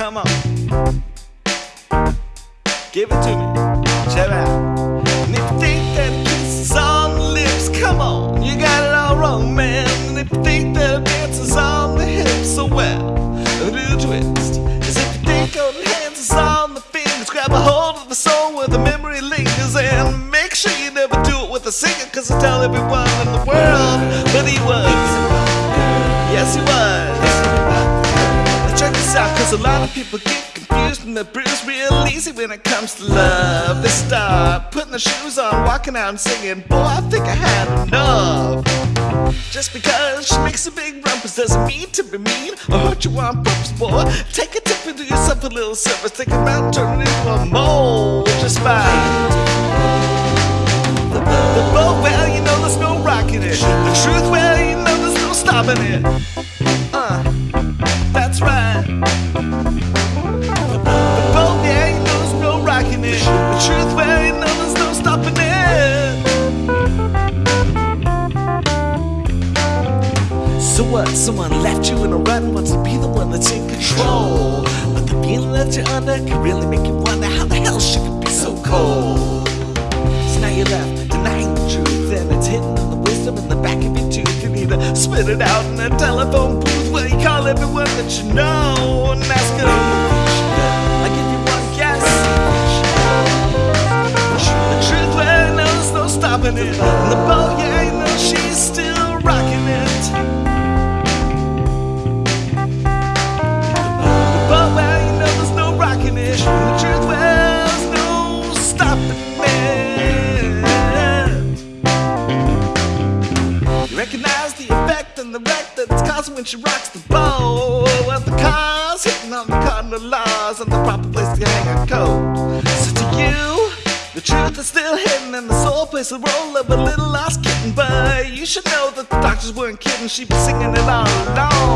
Come on. Give it to me. Check it out. And if you think that a kiss on the lips, come on. You got it all wrong, man. And if you think that a dance on the hips, so well, do the twist. As if you think holding hands is on the fingers, grab a hold of the soul where the memory lingers. And make sure you never do it with a singer, cause I tell everyone. Cause a lot of people get confused and they're bruised real easy when it comes to love. They start putting their shoes on, walking out and singing, Boy, I think I had enough. Just because she makes a big rumpus doesn't mean to be mean or hurt you on purpose, boy. Take a tip and do yourself a little service. Think about turning into a mole just fine. The, the boat, well, you know there's no rocking it. The truth, well, you know there's no stopping it. So what? Someone left you in a rut and wants to be the one that's in control. But the feeling that you're under can really make you wonder how the hell she could be so cold. So now you're left denying the truth, and it's hidden in the wisdom in the back of your tooth. You need to spit it out in a telephone booth where you call everyone that you know and ask them. I give you one guess. The truth, well, there's no stopping. And the boat, yeah, you know she's still when she rocks the boat. Well, the car's hitting on the cardinal laws and the proper place to hang a coat. So to you, the truth is still hidden and the soul plays the role of a little lost kitten. But you should know that the doctors weren't kidding. She'd be singing it all along.